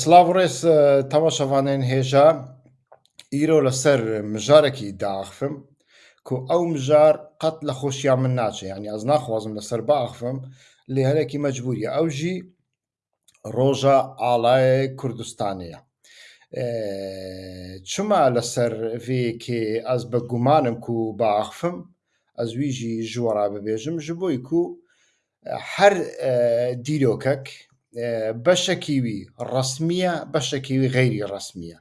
سلااو ڕێز تەماشەوانێن هێژە ئیرۆ لەسەر مژارێکی داخفم کو ئەو مژار قەت لە خۆشیان من ناچێ ینی ئەز ناخوازم لەسەر باخفم لێ هەرێکی مەجبوریە ئەو ژی ڕۆژە ئاڵایە کوردستانەیە. چما لەسەر vێکێ ئەس بە گومانم و باخفم ئەس ویژی ژوەڕا ببێژم ji بۆی کو هەر دیرۆکەک بەشەکیوی ڕسمیە بەشەکیوی غەیری ڕسمیە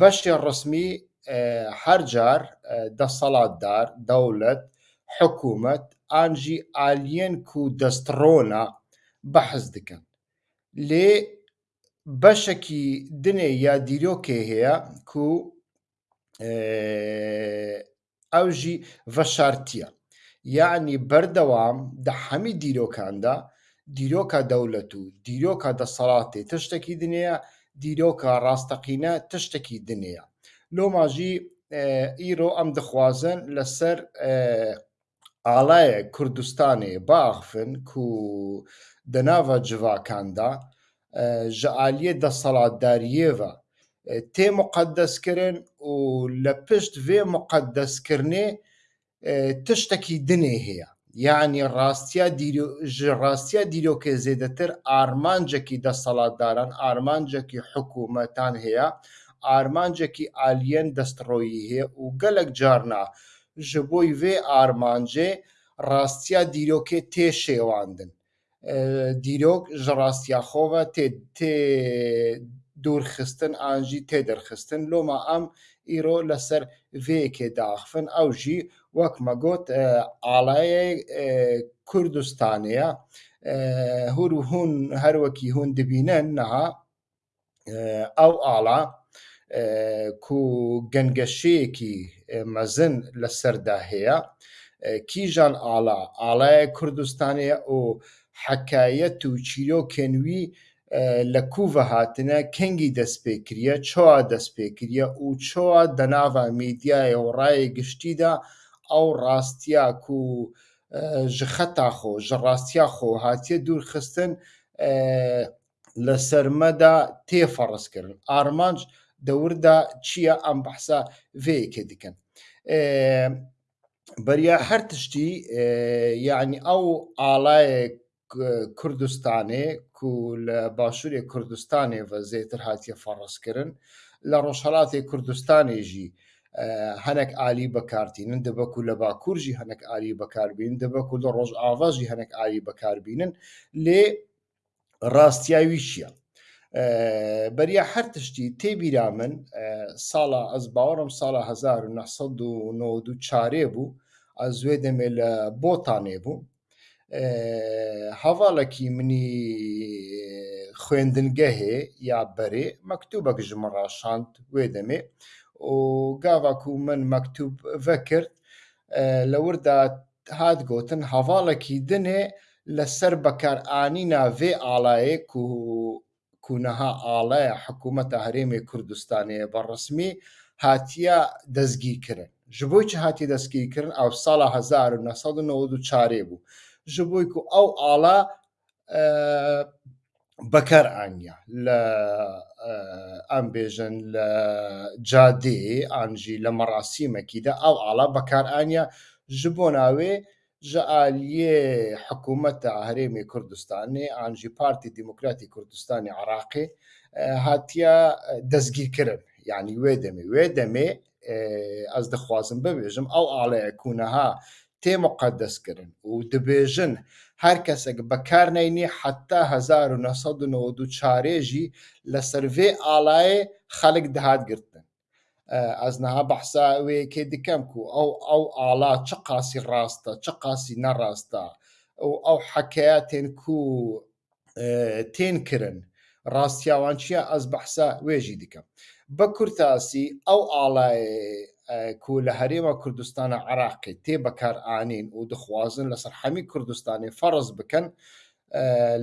بەشی ڕسمی هەرجار دەسەڵاتدار دەوڵەت حکوومەت ئانجی ئالین و دەستڕۆنا بەحز دکەن لێ بەشێکی دنێ یا دیرۆکێ هەیە و ئەوژی ڤەشارتیە یعنی بەردەوام دە هەمی دیرۆکاندا دیرۆکە دەولەت و دیرۆکە دەسەڵاتێ تشتێکی دنیا دیرۆکە ڕاستەقینە تشتێکی دنیا لۆماژی ئیرۆ ئەم دەخوازن لەسەر ئاڵایە کوردستانی باخفن و دەناوە جوواکاندا ji aliye desalatdariyêve tê muqeddeskirin û li pişt vê muqeddeskirnê tiştekî dinê heye یعنی ڕاستیا ڕاستیا دیرۆکێ زێدەتر ئارمانجێکی دەسەڵاتداران ئارمانجێکی حکوومەتان هەیە ئارمانجێکی ئالیەن دەستڕۆیی هەیە و گەلک جارنا ji بۆی vê ئارمانجێ ڕاستیا دیرۆکێ تێ شێواندن دیرۆک ji ڕاستیاخۆوە تێ دوورخستن ئانجی تێدەرخستن لۆما ئەم ئیرۆ لەسەر vێکێ داخفن ئەو ژی وەکمە گوت ئاڵایە کوردستانەیە هور و هون هەروەکی هون دبینەن نەها ئەو ئاڵا کو گەنگەشەیەکی مەزن لە سەردا هەیە کیژان ئاڵا ئاڵایە کوردستانەیە و حەکایەت و چیرۆکێنوی لە کوڤە هاتنە کەنگی دەستپێکریە چۆ دەستپێکریە و چۆ دەناوە میدیایە و ڕایە گشتیدا ئەو ڕاستیا و ژخەتا خۆ ژەڕاستیا خۆ هاتیە دوورخستن لە سەرمەدا تێفەڕستکردن ئارمانج دەوردا چییە ئەم بەحسا vێکێ دیکەن بەریا هەر تشتی یعنی ئەو ئاڵایە کوردستانێ و لە باشووری کوردستانی بە زێتر هاتیە فەڕستکردن لە ڕۆژهڵاتی کوردستانێژی هەنێک عالی بەکارتینن دەبکو لە باکوورژی هەنێک عالی بەکاربین دەبکو لە ڕۆژ ئاواژی هەنێک عالی بەکاربینن لێ ڕاستیاوی چییە؟ بەریە هەر تشتی تێبیرا من ساڵە ئەس باوەڕم ساڵە 1992 چارێ بوو ئەزوێ دەمێ لە بۆتانێ بوو هەواڵەکی منی خوێندنگە هەیە یا بەرێ مەکتوبەک ژمە ڕاشاند وێ دەمێ و گاواک و من مەکتوب ڤە کرد لە وردا هات گوتن هەواڵێکی دنێ لەسەر بەکارئانینا vێ ئاڵایە و کوونەها ئاڵایە حکوومەتە هەرێمی کوردستانەیە بەڕسمی هاتیە دەستگیکردن ji بۆی چ هاتی دەستگیرکردن ئەو ساڵە 1994 بوو ji بۆی و ئەو ئاڵە بەکارانیا لە ئەم بێژن لە جادێ ئانژی لە مەڕاستیمەکیدا ئەو ئاڵا بەکارانە ji بۆ ناوێ ji ئالیێ حکوومەتە هەرێمی کوردستانی ئانژی پارتی دیموکراتی کوردستانی عراقی هاتیە دەستگیرکردن یعنی وێ دەمێ وێ دەمێ ئەس دەخوازم ببێژم ئەو ئاڵەیە کوونەها تێمەقدەس کردن و دەبێژن هەر کەسێک بەکارنینی حتا 1992 چارێژی لە سرڤێ ئالایە خەلک دەهاتگرتن ئەزنەها بەحسا وەیەکێ دیکەم و ئەو ئەو ئالا چ قاسی ڕاستە چ قاسی نەڕاستە ئەو ئەو حەکەیە تێنکو تێنکردن ڕاستیاوان چییە ئەس بەحسا وێژی دیکەم بە کورتاسی ئەو ئاڵایە کو لە هەرێمە کوردستانە عراقی تێ بەکارئانین و دخوازن لەسەر هەمی کوردستانی فەرز بکەن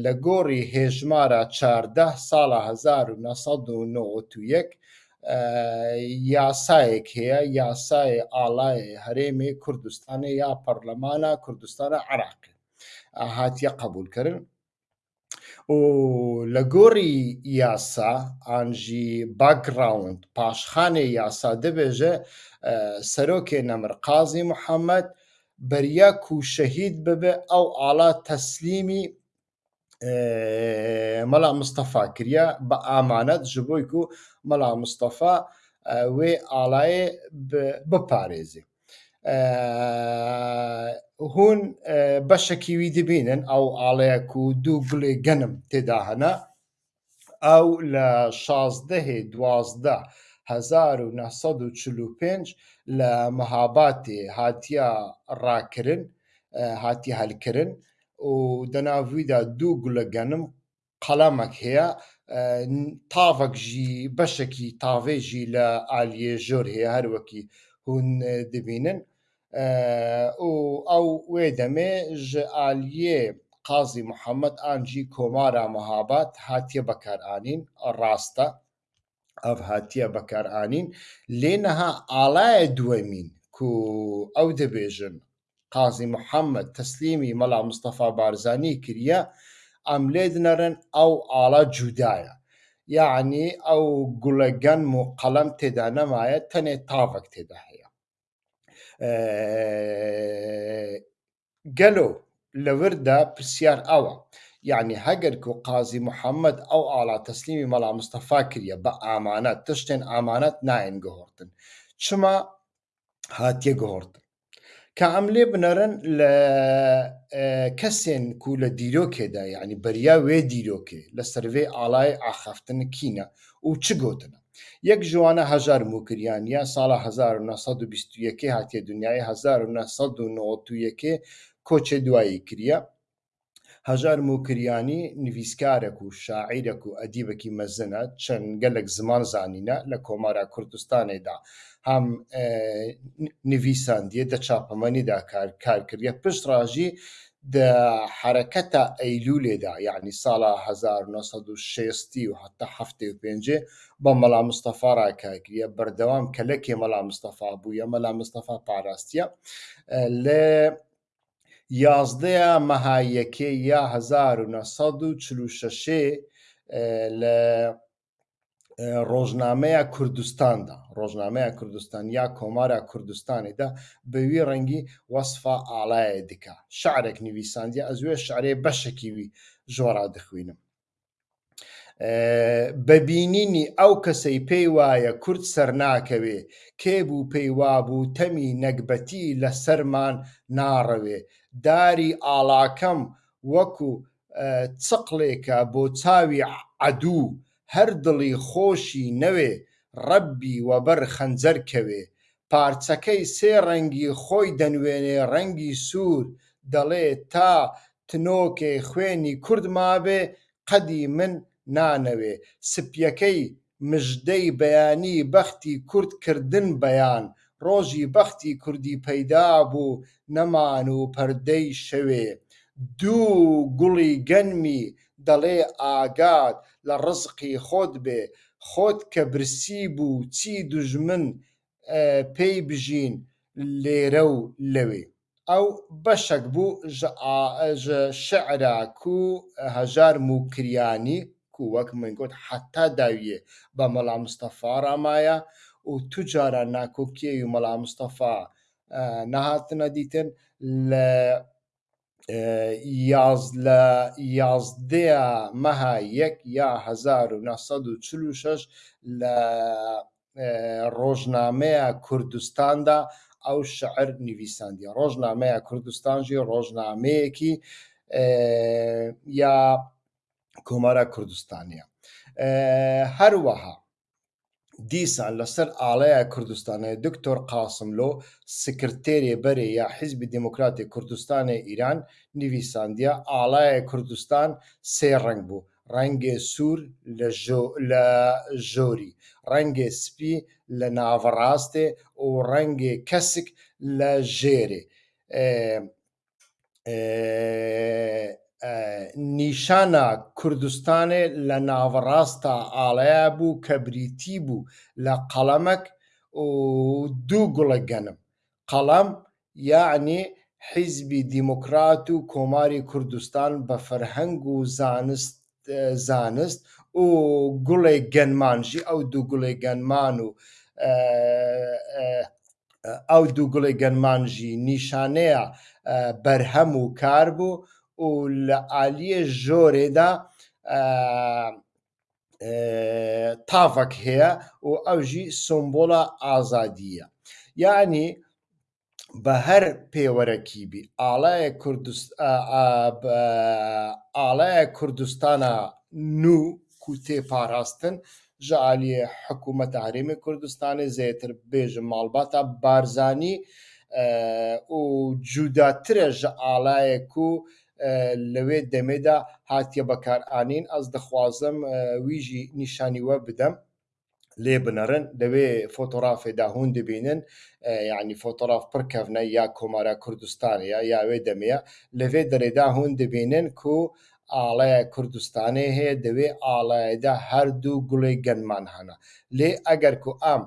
لە گۆڕی هێژمارە چاردە ساڵە 1991 یاسایەک هەیە یاسای ئاڵای هەرێمی کوردستانی یا پەرلەمانە کوردستانە عراقی هاتیە قبولکردن لە گۆڕی یاسا ئاژی باگراوند پاشخانەی یاسا دەبێژە سەرۆکێ نەمرقازی محەممەد بەریاک و شەهید ببێ ئەو ئاڵا تەسلیمی مەلا مستەفا کریە بە ئامانەت ژبۆی و مەلا مستەفا وێ ئاڵایە بپارێزی هون بەشەکیوی دەبینن ئەو ئاڵەیەک و دوو گوڵێ گەنم تێدا هەنا ئەو لە شازدەهێ دوازدە 1945 لە مەهاباتێ هاتیە ڕاکردن هاتی هەلکردن و دەناویدا دوو گوڵە گەنم قەلامەک هەیە تاڤک ژی بەشێکی تاڤێژی لە ئالیێ ژۆر هەیە هەروەکی هون دەبینن ou ew wê demê ji aliyê Qazî Muhemed an jî komara mihabat hatiye bekaranîn rast e ev hatiye bekaranîn lê niha alaye duwemîn ku ew dibêjin Qazî Muhemed teslîmî mela Mustefa Barzanî kiriye em lê dinerin ew ala cuda ye yani ew gulegan û qelem têde nemaye tenê tavek têde گەلۆ لەوردا پرسیار ئەوە یعنی هەگەر و قازی محەممەد ئەو ئاڵا تەسلیمی مەلا مستەفا کردە بە ئامانەت تشتێن ئامانەت ناین گەهۆرتن چما هاتیە گۆڕتن کە ئەم لێ بنەرن لە کەسێن کو لە دیرۆکێدا یعنی بەریا وێ دیرۆکێ لە سەرێ ئالای ئاخافتن کینە و چ گوتنە یەک ژوانە هەژار موکریان یا ساڵە 1920 هاتیە دنیای 1991 کۆچە دوایی کریە هەژار موکریانی نویسکارێک و شاعیرێک و ئەدیبەکی مەزنە چەند گەلێک زمان زانینە لە کۆمارە کوردستانێدا هەم نویساندیە دەچاپەمەنیدا کارکردە پشتڕژی حرەکەتە ئەیلولێدا یعنی ساڵە 1960 و حتا هەفتێ و پێنجێ بە مەلا مستەفا ڕاکگریە بەردەوام کەلەکێ مەلا مستەفا بووە مەلا مستەفا پاراستە لە یازدەیە مەهایەکێ یا 1946 لە ڕۆژنامەیە کوردستاندا ڕۆژنامەیە کوردستان یا کۆمارە کوردستانیدا بەوی ڕەنگی وەصفا ئالایە دیکە شعرێک نوویساندی ئەزوێ شعرێ بەشێکیوی ژۆرا دەخوێنم بەبینینی ئەو کەسەی پێی وایە کورد سەر ناکەوێ کێبوو پێی وابوو تەمی نەکبەتی لە سەرمان ناڕەوێ داری ئاڵاکەم وەکو چقلێکە بۆ چاوی عدوو هەر دڵی خۆشی نەوێ ڕەبی وەبەر خەنجەر کەوێ پارچەکەی سێ ڕەنگی خۆی دەنوێنێ ڕەنگی سوور دەڵێ تا تنۆکێ خوێنی کورد مابێ قەدی من نانەوێ سپیەکەی مژدەی بەیانی بەختی کورتکردن بەیان ڕۆژی بەختی کوردی پەیدا بوو نەمان و پەردەی شەوێ دوو گوڵی گەنمی دەڵێ ئاگات لە ڕزقی خۆت بێ خۆت کە برسی بوو چی دوژمن پێی بژین لێرە و لەوێ ئەو بەشک بوو شعرا و هەژار موکریانی کو وەک منگوت حتا داویە بە مەڵام مستەفا ڕامایە و توجارە ناکۆکیێ و مەڵام مستەفا نەهاتنە دیتن لە لە یازدەیە مەها یەک یا 1946 لە ڕۆژنامەیە کوردستاندا ئەو شعر نویسەندی ڕۆژنامەیە کوردستانژی ڕۆژنامەیەکی یا کۆمارە کوردستانیە هەروەها دیسان لەسەر ئاڵەیە کوردستانی دکتۆر قاسملۆ سکرتێرێ بەرێ یا حیزبی دموکراتی کوردستانی ئیران نویساندیا ئاڵایە کوردستان سێ ڕنگ بوو ڕەنگێ سوور لە ژۆری ڕەنگێ سپی لە ناوەڕاستێ و ڕەنگێ کەسک لە ژێرێ نیشانە کوردستانێ لە ناوەڕاستە ئاڵەیە بوو کە بریتی بوو لە قەڵەمەک دوو گوڵە گەنم قەڵەم یعنی حیزبی دیموکرات و کۆماری کوردستان بە فەرهەنگ و زانست زانست و گوڵێ گەنمانژی ئەو دوو گوڵێ گەنمان و ئەو دوو گوڵێ گەنمانژی نیشانەیە بەرهەم و کار بوو و لە عالیە ژۆرێدا تافەک هەیە و ئەوژی سمبۆڵە ئازادیە یعنی بە هەر پێوەرەکیبی ئاڵایە ئاڵایە کوردستانە نو کوتێ پاراستن ژعالیە حکوومەت هەرێمی کوردستانی زێتر بێژە ماڵباتە بارزانی و جوداترە ژە ئاڵایەک و لەوێ دەمێدا هاتیە بەکارانین ئەس دەخوازم ویژی نیشانیوە بدەم لێ بنەڕن لەوێ فۆتۆرافێدا هون دەبینن یعنی فۆتۆراف پڕکەڤنە یا کۆمارە کوردستانە یاوێ دەمەیە لەوێ دەرێدا هون دەبینن کو ئاڵەیە کوردستانی هەیە دەوێ ئاڵایەدا هەردوو گوڵی گەنمان هەنا لێ ئەگەر کو ئام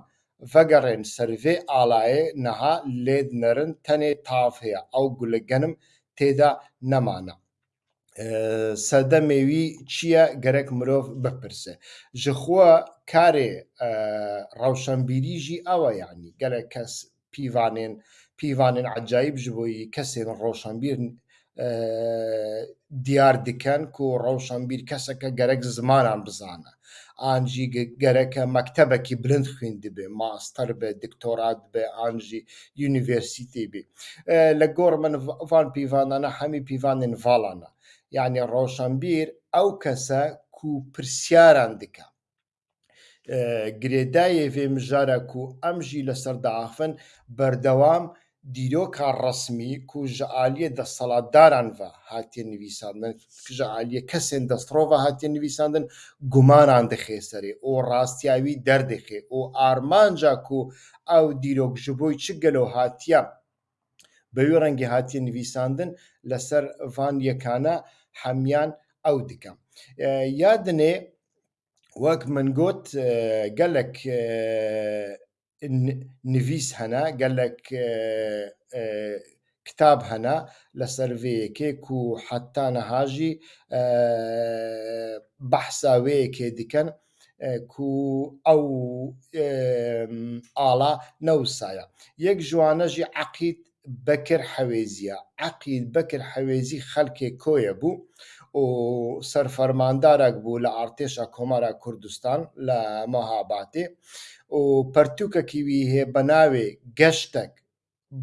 ڤگەڕێن سرڤێ ئاڵایە نەها لێ نەرن تەنێ تاف هەیە ئەو گولە گەنم تێدا نەمانە. سەدەمێوی چییە گەرەک مرۆڤ بپرسێ. ژخۆ کارێ ڕەوشەمبیریژی ئەوە یعنی گەلە کەس پیوانێن پیوانێن عجاایب ji بۆی کەسێن ڕۆشنبیر دیار دکەن و ڕەوشەمبیر کەسەکە گەرەک زمانان بزانە. ئاژی گەرەکە مەکتتەبەکی برند خوێند بێ ماستەر بێ دکتۆرات بێ ئاژی یونیڤرسیتی بێ لە گۆڕ من ڤان پیوانانە هەمی پیوانین ڤالانە یعنی ڕۆشنبیر ئەو کەسە کو پرسیاران دکە گرێدایە وێ مژارە و ئەمژی لەسەر داخن بەردەوام دیرۆکا ڕسمی کوژە عالیە دەسەڵاتداران بە هاتیە نویساندن کژە عالیە کەسێن دەستڕۆڤە هاتیە نویساندن گومانان دەخێسەرێ ئۆ ڕاستیاوی دەردەخێ ئۆ ئارمانجا و ئەو دیرۆکژبۆی چ گەلۆ هاتیە بەوێ ڕەنگی هاتیە نویساندن لەسەر ڤان یەکانە هەمیان ئەو دکەم یادنێ وەک منگۆت گەلک نویس هەنا گەلک کتاب هەنا لە سەرڤەیەکێک و حتانەهاژی بەحساوەیەکێ دیکەن کو ئەو ئاڵا نەوسایە یەک جوانەژی عقیت بەکر حەوێزیە عقید بەکر حەوێزی خەلکێ کۆیە بوو و سەرفەرماندارێک بوو لە ئارتێشە کۆمارە کوردستان لە مەهاباتێ پەرتووکەکیوی هەیە بە ناوێ گەشتێک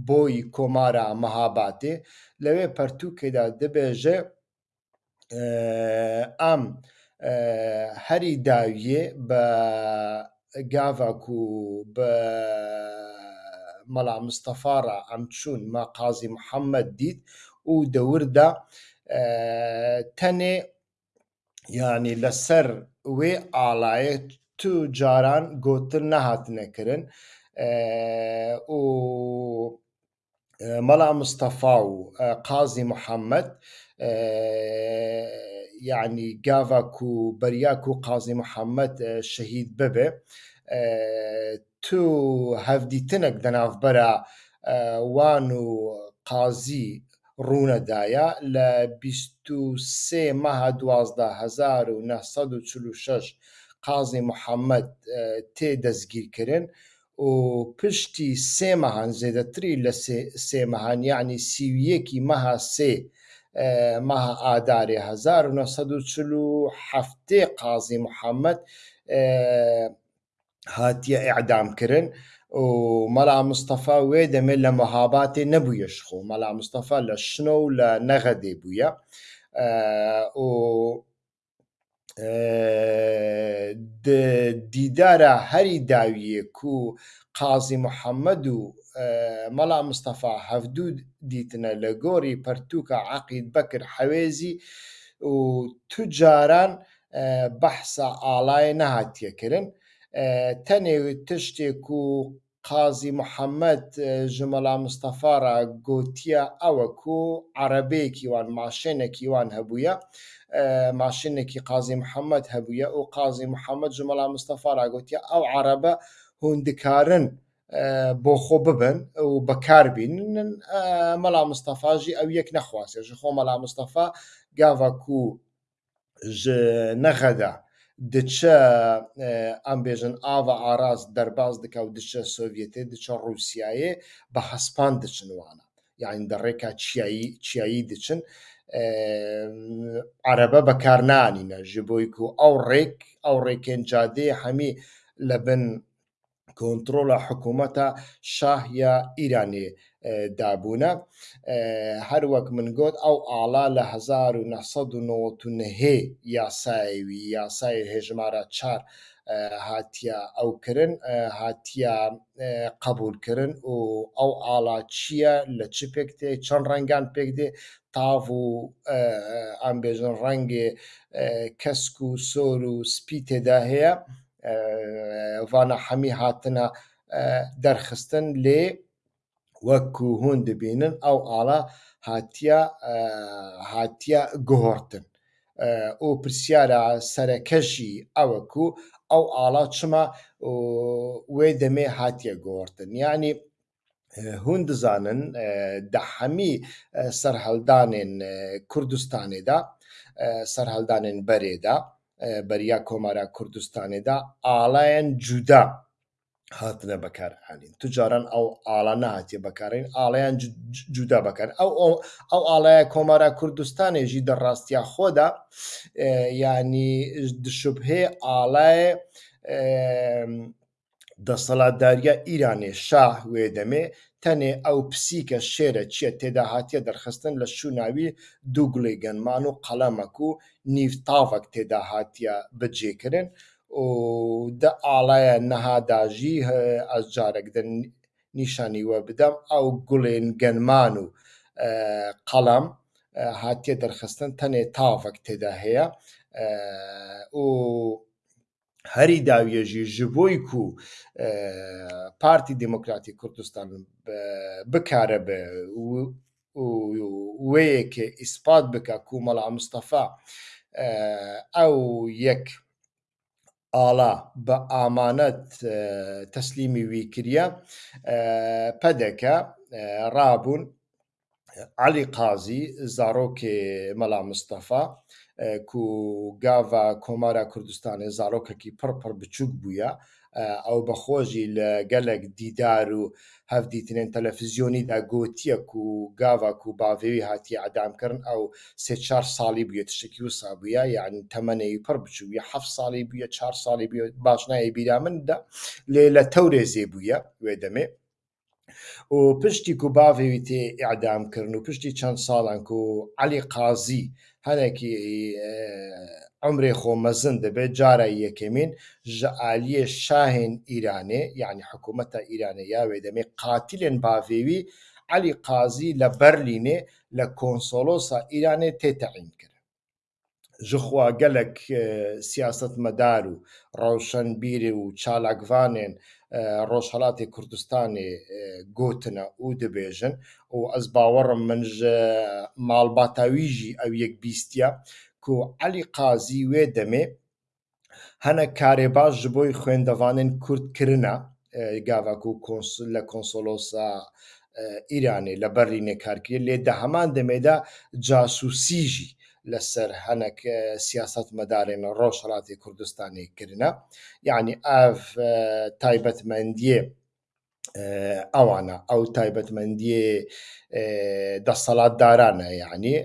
بۆی کۆمارە مەهاباتێ لەوێ پەرتووکەدا دەبێژە ئام هەری داویە بە گاواک و بە مەلا مستەفاڕە ئەم چوون مە قازی محەممەد دیت و دەوردا تەنێ ینی لەسەر وێ ئالایەت تو جاران گوتن نەهاتنەکردن و مەلا مستەفا و قازی محەممەد یعنی گاڤک و بەریاک و قازی محەممەد شەهید ببێ تو هەفدیتنێک دەناافبەرە وان و قازی ڕوونەدایە لە 23 مەها 12 1946 قازی دزگیر تێدەستگیرکردن و پشتی سێ مەهان زێدەتری لە سێ مهان یعنی سی و یکی مها سه مها قازی هزار و نصد و چلو محمد مەلا مستەفا وێ دەمێت لە مەهاباتێ نەبوویە شخۆ مەلا مستەفا لە شنە و لە نەغەدێ بووە و دیدارە هەری داویەک و قازی محەممەد و مەلا مستەفا هەفتوو دیتنە لە گۆری پەرتوکە عقید بەکرد حەوێزی و توجاران بەحسە ئاڵای نەهاتیەکردن تەنێ تشتێک و قازی محەممەد ژمەلا آه، مستەفاە گوتیە ئەوەکو عربەیەکی وان ماشێنێکی وان هەبووە آه، ماشینێکی قازی محەممەد هەبووە و قازی محەممەد ژمەلا مستەفاە گوتیە ئەو عربە هوندکارن آه، بو خو ببن او بکار و بەکاربینن مەلا مستەفاژی ئەو یەک نەخواستێ ژ خۆ مەلا مستەفا گاوەکو نەخەدا. دچە ئەم بێژن ئاوە ئاراز دەرباز دکا و دچە سۆڤێتێ دچە رووسایە بە حەسپان دچنوانە یاین دەڕێکا چیایی چیایی دچن عربە بەکارنانینە ژ بۆیک و ئەو ڕێک ئەو ڕێکێن جادێ هەمی لە بن کۆنتترۆلە حکوومەتە شاهە ئیرانی دابوونە هەروەک من گوت ئەو ئالا لە 1990هێ یاسایوی یاسای هێژمارە چار هاتیە ئەو کردن هاتیە قبولکردن و ئەو ئالا چییە لە چ پێک تێ چەند ڕەنگان پێک دێ تاڤ و ئەمبێژن ڕەنگێ کەسک و سۆر و سپی تێدا هەیە ڤانە هەمی هاتنە دەرخستن لێ وەکو هون دەبینن ئەو ئاڵە هاتیە هاتیە گۆڕتن ئەو پرسیارە سەرەکەشی ئەوەکو ئەو ئاڵا چمە وێ دەمێ هاتیە گۆڕتن ینی هون دزانن دەحەمی سەررهەلدانێن کوردستانێدا سەررهەلدانێن بەرێدا بەریا کۆمارە کوردستانێدا ئاڵایەن جودا هاتنە بەکارهانین توجاران ئەو ئاڵە نهاتیە بەکارین ئاڵیان جودا بەکەن ئەو ئەو ئاڵایە کۆمارە کوردستانێژی دەڕاستیا خۆدا ینی دشوبهێ ئاڵایە دەسەڵاتداریە ئیرانێ شاه وێ دەمێ تەنێ ئەو پسیکە شێرە چیە تێدا هاتیە دەرخستن لە شووناوی دووگڵی گەنمان و قەلەمەک و نیفتاافک تێدا هاتیە بەجێکردن و دە ئاڵایە نەهاداژی ئەس جارێکدن نیشانیوە بدەم ئەو گوڵێن گەنمان و قەڵام هاتیە دەرخستن تەنێ تاافک تێدا هەیە و هەری داویێژی ji بۆی کو پارتی دموکراتی کوردستان بکارە بێ وەیەکێ ئیسپات بکە کومەڵا مستەفا ئەو یەک ئاڵا بە ئامانەت تەسلیمی ویکریە پەدەکە ڕابوون علی قازی زارۆکێ مەلا مستەفا کو گاڤە کۆمارە کوردستانی زارۆکێکی پڕپڕ بچووک بووە ئەو بەخۆشی لە گەلێک دیدار و هەفدیترێن تەلەفزیۆنیدا گوتیە و گاواک و باوێوی هاتی ئادامکردن ئەو سێ چهار ساڵی بووە تشتێکی و سابووە یعنی تەمەەی پڕ بچووە ه ساڵی بووە چهار ساڵی باشنایە بیرا مندا لێ لە تەورێزێ بووە وێ دەمێ و پشتی و باوێوی تێ ئعدامکردن و پشتی چەند ساڵان و علی قازی هەنێکی ئەمرێ خۆمەزن دەبێت جارە یەکەمین ژعالیە شاهێن ئیرانێ یعنی حکوومەتە ئیرانە یاوێ دەمێ قاتیلێن باڤێوی علی قازی لە بەرلینێ لە کۆنسۆلۆسا ئیرانێ تێتەعین کرد ژخوا گەلک سیاست مەدار و ڕەوشەن بیری و چالاکوانێن ڕۆژهڵاتی کوردستانی گوتنە و دەبێژن و ئەس باوەڕم منژ ماڵباتاویژی ئەو یەک بیستە کو علی قازی وێ دەمێ هەنە کارێ باش ji بۆی خوێندەوانن کوردکردە گاواک و لە کۆنسۆلۆسا ئیرانێ لە بەرینێ کارکرێ لێ دە هەمان دەمێدا جاسوسیژی لەسەر هەنک سیاست مەدارێن ڕۆژهڵاتی کوردستانی کردە یعنی ئاv تایبەتمەندیە ئەوانە ئەو تایبەتمەندی دەسەڵات دارانە یعنی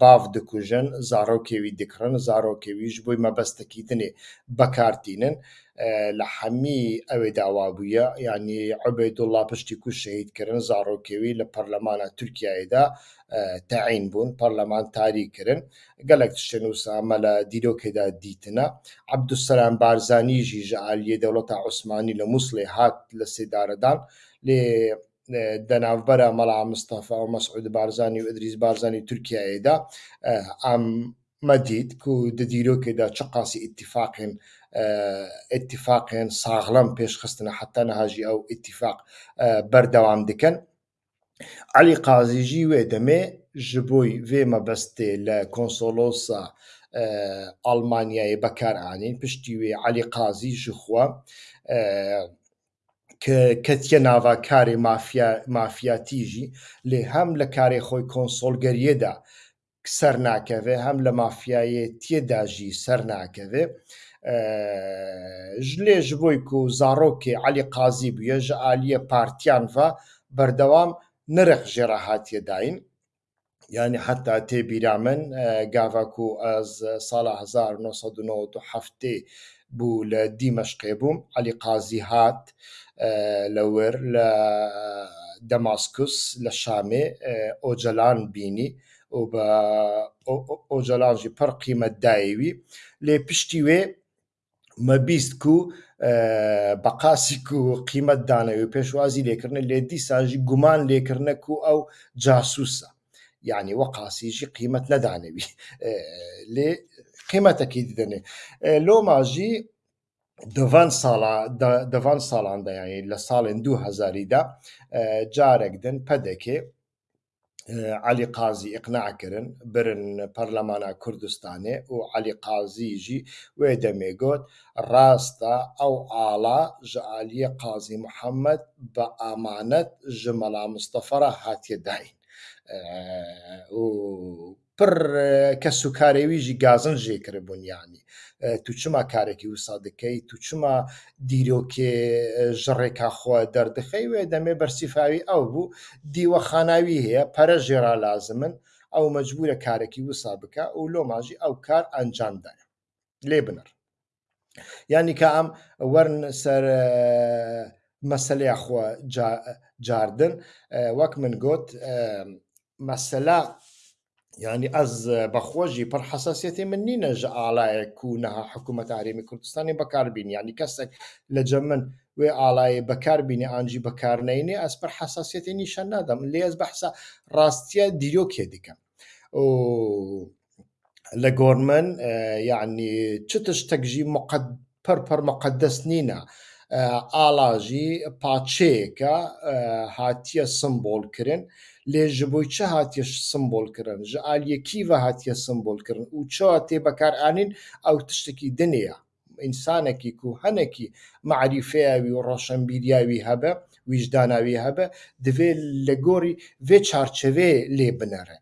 باف دکوژن زارۆکێوی دکڕن زارۆکێویش بۆی مەبەستەکی دنێ بەکارتینن لە هەمی ئەوێ داوابووە ینی عبێ دوڵا پشتی کو شەهیدکردن زارۆکێوی لە پەرلەمانە تورکایدا تعين بون بوون پەرلەمانتاری کردن گەلک شتێن وسامە لە دیرۆکێدا دیتنە عبدوسەران بارزانانیژی ژە عالیە دەوڵەتە عوسمانی لە مووسڵێ هات لە سێدارەدان دناف برا ملا مصطفى و مەسعود بارزانانی و ئەدریز بارزانانی تورکایەدا ئەم مەدید و دەدیرۆکێدا چ قاسی اتفاق اتفاقن ساغڵم خستنا حتە نەهاژی أو اتفاق بردوام دکەن علی قازیژی وێ دەمێ ji بۆی vê mebestê لە konسolosa Almanyayê bekar anîn piştî wê Elî qazî ji xwe ketiye nava karê mafiyatî jî lê hem li karê xwe konsolgeriyê de ser nakeve hem li mafiyayêtiye de jî ser nakeve ji lê ji bo ku zarokê Elî qazî bûye ji aliyê partiyan ve berdewam نرخ جراحات يدعين يعني حتى تي بيرامن غافاكو آه، از سالة هزار نوصد نوت حفتي بو لدمشق بوم علي قازي هات آه، لور لدماسكوس آه، لشامي اوجلان بيني و با اوجلان جي پر قيمة دايوي لي پشتي وي مبيست بە قاسیک و قیمت دانەوێ پێشوازی لێکردن لێ دیساژی گومان لێکردنەک و ئەو جاسووسە یعنی وە قاسیژی قیمت نەدانەوی لێ قیمەتەکی دێنێ لۆماژی دەڤان ساڵە دەڤان ساڵاندایانی لە ساڵێن 2000دا جارێک دن پەدەکێ علی قازی ئقناعکردن برن پەرلەمانە کوردستانێ و علی قازیژی وێ دەمێگوت ڕاستە ئەو ئاڵا ژە عالیە قازی محەممەد بە ئامانەت ژە مەلا مستەفەرە هاتیە داین پڕ کە سوکارێویژی گازن ژێکرە بوونیانی تو چما کارێکی وسا دەکەی تو چما دیرۆکێ ژڕێکا خۆ دەردەخەی وێ دەمێ بەرسیفاوی ئەو بوو دیوە خاناوی هەیە پەرە ژێرا لازمن ئەو مەجبورە کارێکی وسا بکە و لۆماژی ئەو کار ئەنجامدایە لێ بنەر ینی کە ئەم وەرن سەر مەسلەیە خۆ جاردن وەک من گوت مەسەلا ینی ئەس بەخۆشی پڕ حساسەتی من نینە ژە ئالایەک و نەها حکوومەت ئارێمی کوردستانی بەکاربین ینی کەسێک لە جەمن وێ ئالایە بەکاربینی ئانجی بەکارنینێ ئەس پڕ حساسەتی نیشان نادەم لێز بەحسا ڕاستیە دیرۆکێ دیکەم لە گۆرمن یعنی چ تشتێکژی پەر پەر مەقدەس نینە. ئالاژی پاچەیەکە هاتیە سمبۆلکردن لێ ji بۆی çi hatiye simbolkirin ji aliyê kî ve hatiye simbolkirin û çawa tê bekarhanîn ew tiştekî dinê ye însanekî ku henekî meerîfeya wî û roşenbîriya wî hebe wîjdana wî hebe divê li gorî vê çarçevê lê binere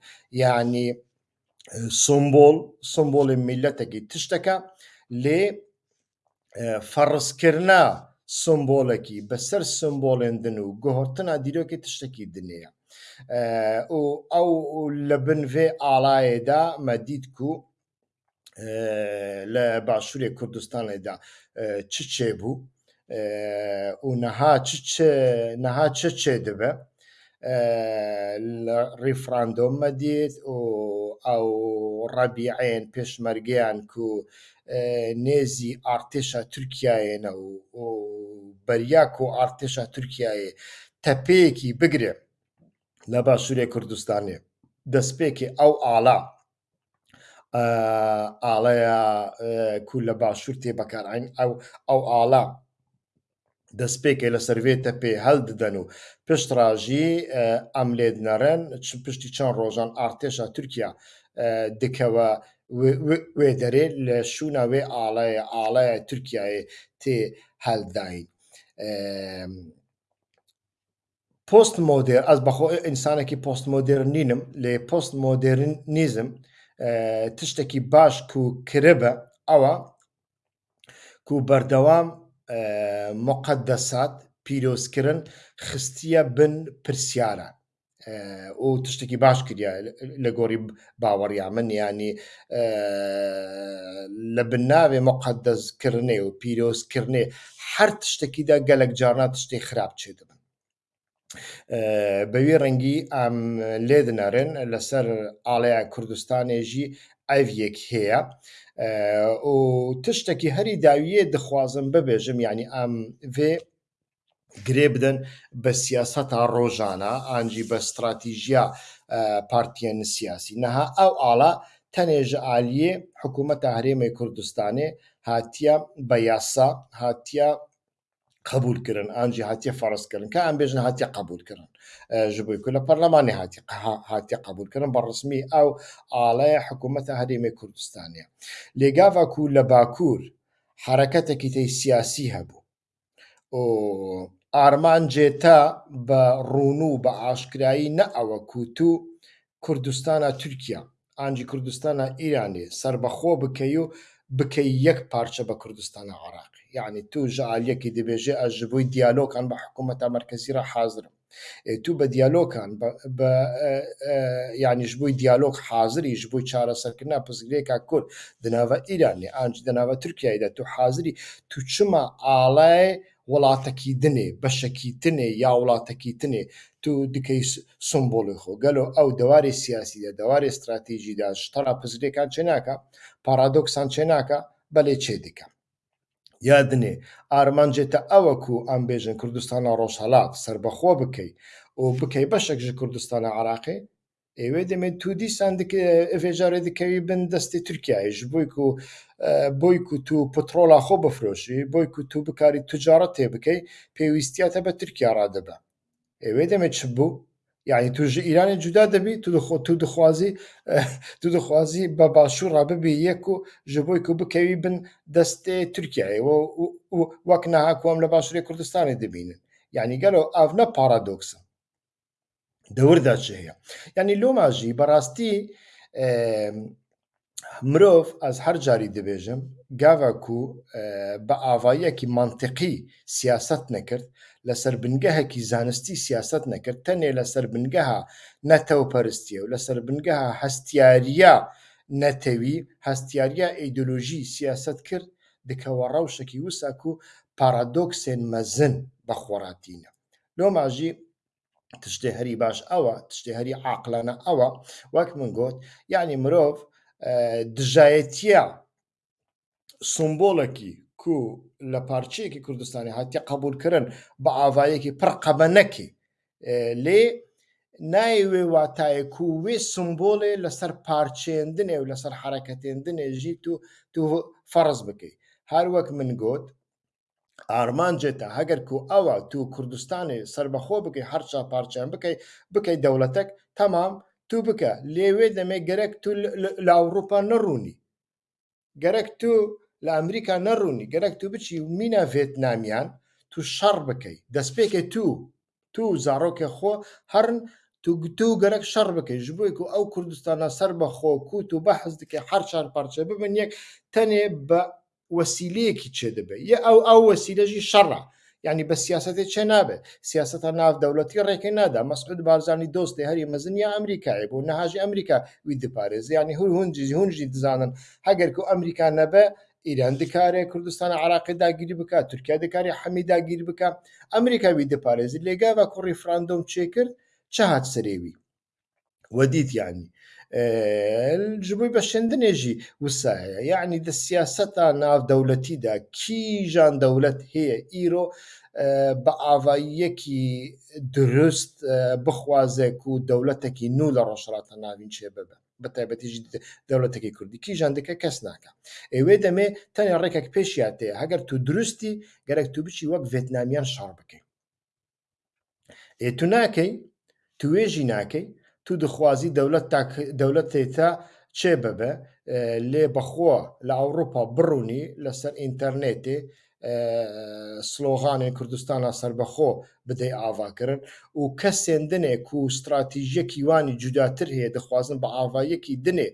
yanî سمبۆل سمبۆڵی میلەتێکی tişteke lê فەڕستکردنا سمبۆلێکی بەسەر سمبۆڵێن دن و گۆهرتنا دیرۆکی tiştekî dinێ ئەو لە بنڤێ ئاڵایەدا مەدید و لە باشوورێ کوردستانێدا چ چێ بوو و نەها چ چێ دەبە ڕیفراندۆم مەدید و ئەو ڕەبیعێن پێشمەرگیان و نێزی ئارتێشە تورکایەنە و بەریاک و ئارتێشە تورکایە تەپەیەکی بگرێت لە باشووری کوردستانی دەستپێکی ئەو ئالا ئاڵەیە کول لە باشوور تێ بەکارین ئەو ئەو ئالا دەستپێکی لە سرڤێتە پێ هەڵددەن و پشتڕژی ئەم لێد نەڕێن چ پشتی چەند ڕۆژان ئارتێشە تورکیا دکەوە وێ دەرێت لە شوونە وێ ئاڵەیە ئاڵەیە تورکایە تێ هەلداین. پۆست مۆدر ئەس بەخۆ ئینسانێکی پۆست مۆدر نینم لێ پۆست مۆدرن نیزم تشتێکی باش و کربە ئەوە و بەردەوام مقد دەسات پیرۆزکردن خستیە بن پرسیارە و تشتێکی باش کردیا لە گۆری باوەڕیا من ینی لە بناوێ مقدەزکردنێ و پیرۆزکردنێ هەر تشتێکیدا گەلک جارنا تشتی خراپچێ دەبن بەوی ڕەنگی ئەم لێ دنارن لەسەر ئاڵەیە کوردستانێژی ئەڤەک هەیە و تشتێکی هەری داویە دخوازم ببێژم ینی ئەم vێ گرێ بدەن بە سیاسەتا ڕۆژانە ئانجی بە استراتیژیا پارتیەن سیاسی نەها ئەو ئاڵە تەنێژە عالیە حکوومەتە هەرێمی کوردستانی هاتیە بە یاسا هاتیە قبولکردن ئەنجی هااتە فەرستکردن کە ئەم بێژن هااتە قبولکردن ژبووی کو لە پەرلەمانی هااتی هااتە قبولکردن بە ڕسمی ئەو ئاڵەیە حکوومەتە هەرێمی کوردستانە لێگاوە کو لە باکوور حرەکەتێکی تی سیاسی هەبوو ئارمان جێتا بە ڕون و بە ئاشکایی نە ئەوە کووتو کوردستانە تورکیا ئانجی کوردستانە ئیرانی سربەخۆ بکەی و بکەی یەک پارچە بە کوردستانە عراق یعنی تو ji aliyekî dibêje ez ji bo diyalokan bi hikûmeta merkezî re hazirim tu بە دیالۆکان یانیش بووی دیالۆگ حاضری ji بۆی چارەسەرکردنا پزگرێکا کورد دناوە ئیرانی ئاج دەناوە تورکایدا تو حاضری تو چما ئاڵای وڵاتەکی دنێ بەشەکی تنێ یا وڵاتەکی تنێ تو دکەی سمبۆڵی خۆ گەلۆ ئەو دەواری سیاسیدا دەواری استراتیژیدا شتەرا پزرێکان چێناکە پارادۆکسان چێناکە بەلێ چێ دیکە یادنێ ئارمانجێتە ئەوەکو ئەمبێژن کوردستانە ڕۆژهڵات سربەخۆ بکەیت و بکەی بەشێک ژ کوردستانە عراقی ئێوێ دەمێت تودی سندێژارە دکەوی بن دەستی تورکایش بۆی و بۆی و تو پترۆلا خۆ بفرۆشی بۆی و تو بکاری توجارە تێ بکەی پێویستیاتە بە تورکیا ڕادەبە ئێوێ دەمێت چ بوو یعنی توژ ایرانی جودا دەبی تو دخوازی تو دخوازی بە باشوو ڕاببی یەک و ji بۆی کو بکەوی بن دەستێ تورکایەوە وەک ناهاکوم لە باشووری کوردستانی دەبینن یعنی گەلۆ ئاڤنە پارادۆکسە دەورداچ هەیە یعنی لۆماژی بەڕاستی مرۆڤ ئەس هەر جاری دەبێژم گاوا و بە ئاواییەکی منطقی سیاست نەکرد لەسەر بنگەهەکی زانستی سیاست نەکرد تەنێ لەسەر بنگەها نەتەوپەرستیە و لەسەر بنگەها هەستیاریە نەتەوی هەستیاریە ئیدۆلۆژی سیاست کرد دکەوە ڕەوشێکی وساک و پارادۆکسێن مەزن بە خۆڕاتینە لۆ ماژی تشتێ هەری باش ئەوە تشتێ هەری عاقلانە ئەوە وەک من گوت یعنی مرۆڤ دژایەتە سمبۆڵێکی کو لە پارچەیەکی کوردستانی هاتی قبولکردن بە ئاوایەکی پڕقەبەنەکی لێ نایوێ واتایەک و وێ سمبۆڵێ لەسەر پارچێندنێ و لەسەر حرەکەتێندنێ ژیت و تو فەرز بکەیت هەروەک من گوت ئارمانجێتە هەگەر و ئەوە تو کوردستانی سربەخۆ بکەی هەرچا پارچیان بکەیت بکەیت دەوڵەتەك تەمام تو بکە لێوێ دەمێ گەرەک تو لە ئەوروپا نەڕوونی گەرەک تو لە ئەمریکا نەڕوونی گەرەک تو بچی و مینە ڤێتنامیان تو شەڕ بکەیت دەستپێکی تو تو زارۆکە خۆ هەرن تو گوتو گەرەک شەڕ بکەیت ژ بووی و ئەو کوردستانە سەر بە خۆ کووت و بەحز دکە هەر چار پارچە ببن یەک تەنێ بە وەسیلەیەکی چێ دەبێت یە ئەو ئەو وەسیلەژی شەڕە ینی بە سیاستی چێ نابێت سیاستە ناودەوڵەتی ڕێکی نادا مەسعود بارزانانی دۆستی هەری مەزنیا ئەمریکای بۆ نەهاژی ئەمریکا وی دپارێز ینی هول هونجی هونجی دزانن هەگەر و ئەمریکا نەبە ئیران دکارێ کوردستان عراقی داگیری بکە تورکیا دکاری حەمی داگیر بکە ئەمریکاوی دەپارێزی لێگا بە کوڕی فرانندۆم چێکرد چه هاات سرێوی وەدیت ینی ژبووی بە شندنێژی وسایە یعنی دە سیاسەتا ناودەولەتیدا کیژان دەولەت هەیە ئیرۆ بە ئاواییەکی دروست بخوازێک و دەولەتێکی نو لە ڕۆژڕاتە ناوین چێ ببە بە تایبەتیش دەوڵەتەکەی کوردی کیژاندەکە کەس ناکە ئێوێ دەمێ تەنیا ڕێکێک پێشیان تێ هەگەر تو درستی گەرەک تو بچی وەک ڤێتنامیان شار بکەی ئێ تو ناکەی تو وێژی ناکەی تو دخوازی دەولەت دەولەت تێتا چێ ببە لێ بەخۆ لە ئەوروپا بڕوونی لەسەر ئینتەرنێتێ سلۆغانێ کوردستانە سربەخۆ بدەی ئاواکردن و کە سێندنێک و استراتیژیەکی وانی جوداتر هەیە دەخوازن بە ئاوایەکی دنێ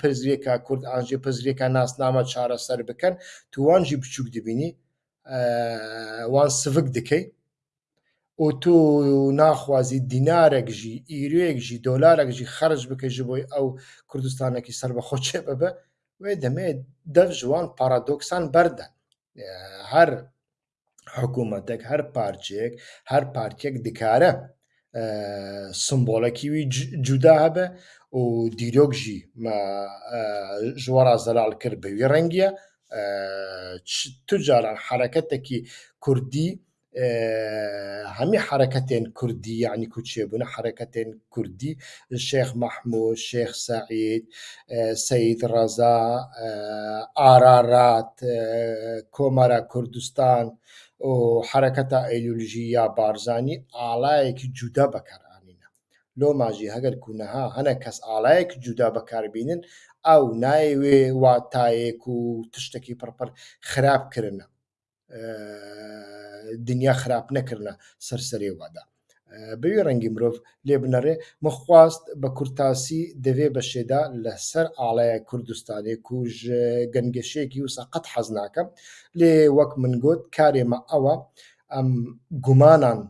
پزرێکە کورد ئاژێ پزرێکە ناسنامە چارەسەر بکەن توانجی بچووک دبینی وان سفک دکەیت و تۆ ناخوازی دینارێکژی ئیرێکژی دۆلارێکژی خرج بکەژی بۆی ئەو کوردستانێکی سربەخۆ چێ ببە وێ دەمێت دەف ژوان پارادۆکسان بەردەن هەر حکوومەتێک هەر پارچێک هەر پارکێک دکارە سمبۆلەکیوی جودا هەبە و دیرۆکژی ژوەڕا زەلال کرد بەوی ڕەنگیە تجاران حرەکەتێکی کوردی هەمی حرەکەتێن کوردی یعنی کوچێبوون حرەکەتێن کوردی شێخ مححموود شێخ سعید سعید ڕەزا ئارارات کۆمەرە کوردستان و حرەکەتە ئەیلولژی یا بارزانانی ئاڵایەکی جودا بەکارانینە لۆماژی هەگەر کوونەها هەنە کەس ئاڵایەک جودا بەکاربینن ئەو نایوێ واتایەک و تشتێکی پڕپەر خراپکردە دنیا خراپ نەکردە سەرسەرێوادا بەوێ ڕەنگی مرۆڤ لێ بنەڕێ مەخواست بە کورتاسی دەوێ بەشێدا لە سەر ئاڵایە کوردستانی کوژ گەنگەشێکی و سەقەت حەز ناکەم لێ وەک من گوت کارێمە ئەوە ئەم گومانان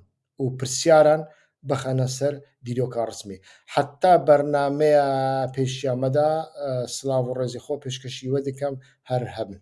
و پرسیاران بخەنە سەر دیرۆکە ڕسمی حتا بەرنمەیە پێشیامەدا سلااو و ڕێزی خۆ پێشکەشیوە دەکەم هەر هەبن